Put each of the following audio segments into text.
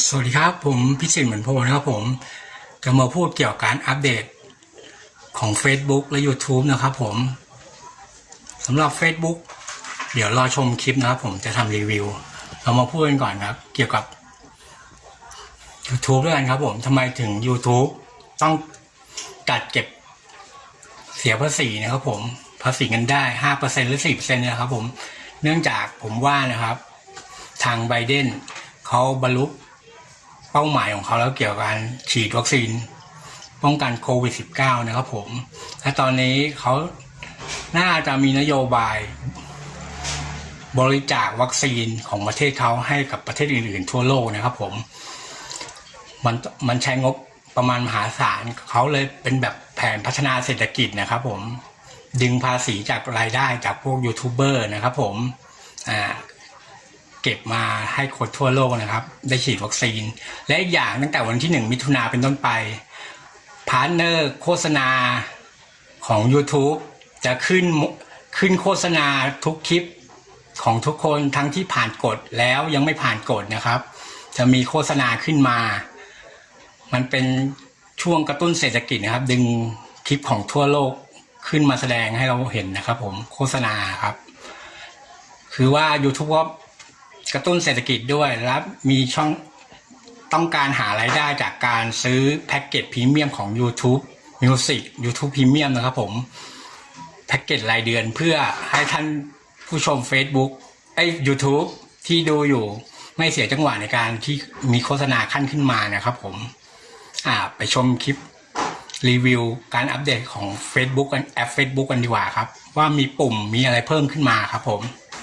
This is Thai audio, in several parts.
สวัสดีครับผมพิสิทธิ์เหมือนโพนะครับผมจะมาพูดเกี่ยวกับการอัปเดตของ Facebook และ YouTube นะครับผมสำหรับ Facebook เดี๋ยวรอชมคลิปนะครับผมจะทำรีวิว เรามาพูดกันก่อนครับ เกี่ยวกับ YouTube ด้วยกันครับผมทำไมถึง YouTube ต้องจัดเก็บเสียภาษีนะครับผมภาษีเงินได้ห้าเปอร์เซ็นหรือสี่เปอร์เซ็นต์นะครับผมเนื่องจากผมว่านะครับ ทางไบเดนเขาบรรลุ เป้าหมายของเขาแล้วเกี่ยวกับการฉีดวัคซีนป้องกันโควิด -19 นะครับผม และตอนนี้เขาน่าจะมีนโยบาย บริจาควัคซีนของประเทศเขาให้กับประเทศอื่น ๆ ทั่วโลกนะครับผม มันมันใช้งบประมาณมหาศาลเขาเลยเป็นแบบแผนพัฒนาเศรษฐกิจนะครับผม ดึงภาษีจากรายได้จากพวกยูทูบเบอร์นะครับผม อ่า เก็บมาให้คนทั่วโลกนะครับ ได้ฉีดวัคซีน และอีกอย่างตั้งแต่วันที่หนึ่งมิถุนาเป็นต้นไป partner โฆษณาของ YouTube จะขึ้นขึ้นโฆษณาทุกคลิปของทุกคนทั้งที่ผ่านกฎแล้วยังไม่ผ่านกฎนะครับ จะมีโฆษณาขึ้นมา มันเป็นช่วงกระตุ้นเศรษฐกิจนะครับ ดึงคลิปของทั่วโลกขึ้นมาแสดงให้เราเห็นนะครับ ผมโฆษณาครับ คือว่า YouTube ก็ กระตุ้นเศรษฐกิจด้วยและมีช่องต้องการหารายได้จากการซื้อแพ็กเกจพรีเมียมของ YouTube Music YouTube Premium นะครับผม แพ็กเกจรายเดือนเพื่อให้ท่านผู้ชม Facebook ไอ้ YouTube ที่ดูอยู่ไม่เสียจังหวะในการที่มีโฆษณาขั้นขึ้นมานะครับผม อ่า ไปชมคลิปรีวิวการอัปเดตของ Facebook กันแอป Facebook กันดีกว่าครับ ว่ามีปุ่มมีอะไรเพิ่มขึ้นมาครับผม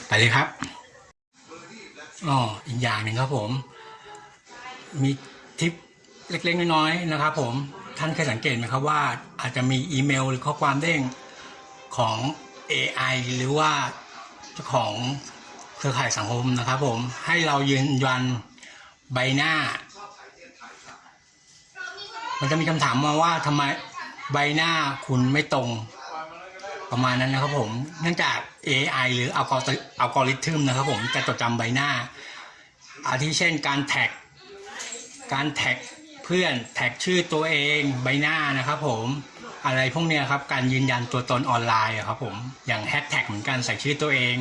ไปเลยครับ อ๋ออีกอย่างหนึ่งครับผม มีทิปเล็กๆน้อยๆนะครับ ผมท่านเคยสังเกตไหมครับว่าอาจจะมีอีเมลหรือข้อความเด้งของ AI หรือว่าเจ้าของเครือข่ายสังคมนะครับ ผมให้เรายืนยันใบหน้า มันจะมีคำถามมาว่าทำไมใบหน้าคุณไม่ตรง ประมาณนั้นนะครับผมเนื่องจาก AI หรืออัลกอริอัลกอริทึมนะครับผมจะจดจำใบหน้า อาทิเช่นการแท็ก การแท็กเพื่อนแท็กชื่อตัวเองใบหน้านะครับผมอะไรพวกเนี้ยครับการยืนยันตัวตนออนไลน์ครับผมอย่างแฮชแท็กเหมือนกันใส่ชื่อตัวเอง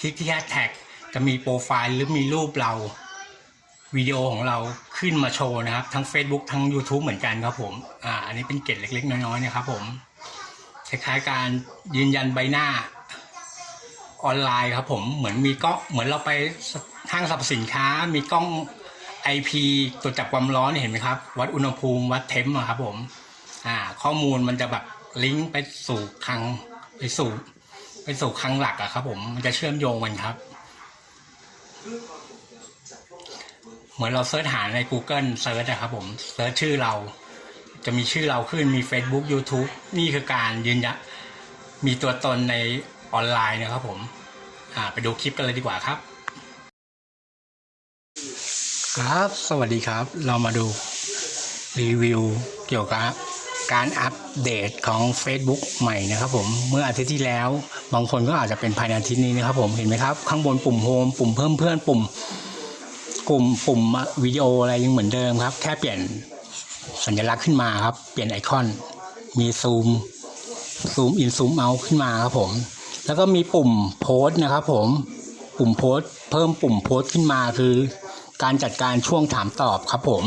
คลิกที่แฮชแท็กจะมีโปรไฟล์หรือมีรูปเราวิดีโอของเราขึ้นมาโชว์นะครับ ทั้ง Facebook ทั้ง YouTube เหมือนกันครับผมอ่าอันนี้เป็นเกร็ดเล็กๆ น้อยๆนะครับผม คล้ายๆการยืนยันใบหน้าออนไลน์ครับผมเหมือนมีกล้องเหมือนเราไปห้างสรรพสินค้ามีกล้อง IP ตรวจจับความร้อนเห็นไหมครับ วัดอุณหภูมิวัด temp ครับผมอ่าข้อมูลมันจะแบบลิงก์ไปสู่คลังไปสู่ไปสู่คลังหลักอะครับ ผมมันจะเชื่อมโยงกันครับ เหมือนเราเซิร์ชหาใน Google เซิร์ชนะครับผม search ชื่อเรา จะมีชื่อเราขึ้นมี Facebook YouTube นี่คือการยืนยันมีตัวตนในออนไลน์นะครับผมอ่าไปดูคลิปกันเลยดีกว่าครับ ครับ สวัสดีครับ เรามาดูรีวิวเกี่ยวกับการอัปเดตของ Facebook ใหม่นะครับผมเมื่ออาทิตย์ที่แล้ว บางคนก็อาจจะเป็นภายในอาทิตย์นี้นะครับผมเห็นไหมครับ ข้างบนปุ่มโฮมปุ่มเพิ่มเพื่อนปุ่ม กลุ่มปุ่มวิดีโออะไรยังเหมือนเดิมครับ แค่เปลี่ยน สัญลักษณ์ขึ้นมาครับ เปลี่ยนไอคอน มีซูม ซูมอินซูมเอาขึ้นมาครับผม แล้วก็มีปุ่มโพสต์นะครับผมปุ่มโพสต์เพิ่มปุ่มโพสต์ขึ้นมาคือ การจัดการช่วงถามตอบครับผม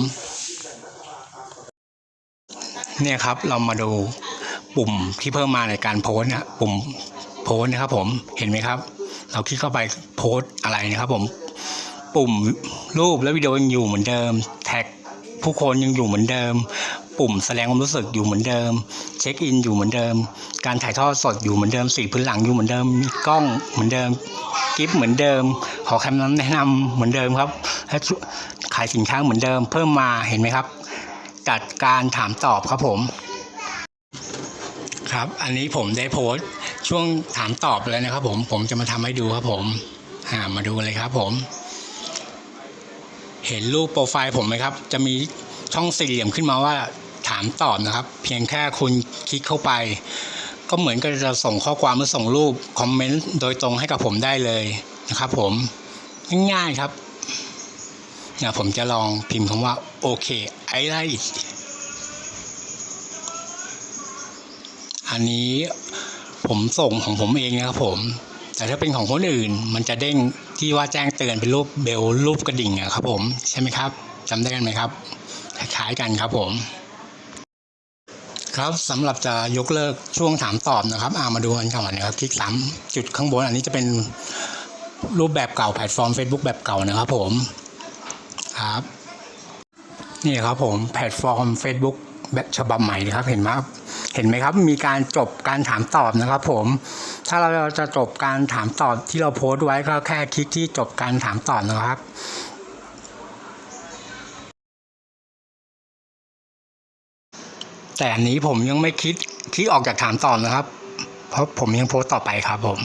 เนี่ยครับเรามาดูปุ่มที่เพิ่มมาในการโพสต์นะปุ่มโพสต์นะครับผมเห็นไหมครับ เราคลิกเข้าไปโพสต์อะไรนะครับผมปุ่มรูปและวิดีโอยังอยู่เหมือนเดิมแท็ก ผู้คนยังอยู่เหมือนเดิม ปุ่มแสดงความรู้สึกอยู่เหมือนเดิม เช็คอินอยู่เหมือนเดิม การถ่ายทอดสดอยู่เหมือนเดิมสีพื้นหลังอยู่เหมือนเดิมมีกล้องเหมือนเดิมกิฟต์เหมือนเดิม ขอคำแนะนำเหมือนเดิมครับขายสินค้าเหมือนเดิม เพิ่มมาเห็นไหมครับ จัดการถามตอบครับผม ครับ อันนี้ผมได้โพสต์ช่วงถามตอบแล้วนะครับผมผมจะมาทำให้ดูครับผมมาดูเลยครับผม เห็นรูปโปรไฟล์ผมไหมครับ จะมีช่องสี่เหลี่ยมขึ้นมาว่าถามตอบนะครับ เพียงแค่คุณคลิกเข้าไป ก็เหมือนกับจะส่งข้อความหรือส่งรูปคอมเมนต์โดยตรงให้กับผมได้เลยนะครับผมง่ายๆครับเนี่ยผมจะลองพิมพ์คำว่าโอเคไอไลอันนี้ผมส่งของผมเองนะครับผม แต่ถ้าเป็นของคนอื่น มันจะเด้งที่ว่าแจ้งเตือนเป็นรูปเบลรูปกระดิ่งอะครับผมใช่ไหมครับจำได้กันไหมครับคล้ายกันครับผม ครับสำหรับจะยกเลิกช่วงถามตอบนะครับอามาดูกันก่อนนะครับคลิกสามจุดข้างบนอันนี้จะเป็นรูปแบบเก่าแพลตฟอร์ม Facebook แบบเก่านะครับผมครับนี่ครับผมแพลตฟอร์ม Facebook แบบฉบับใหม่นะครับเห็นไหมครับเห็นไหมครับ มีการจบการถามตอบนะครับ ผม ถ้าเราจะจบการถามตอบที่เราโพสต์ไว้ก็แค่คลิกที่จบการถามตอบนะครับแต่อันนี้ผมยังไม่คิดคลิกออกจากถามตอบนะครับ เพราะผมยังโพสต์ต่อไปครับผม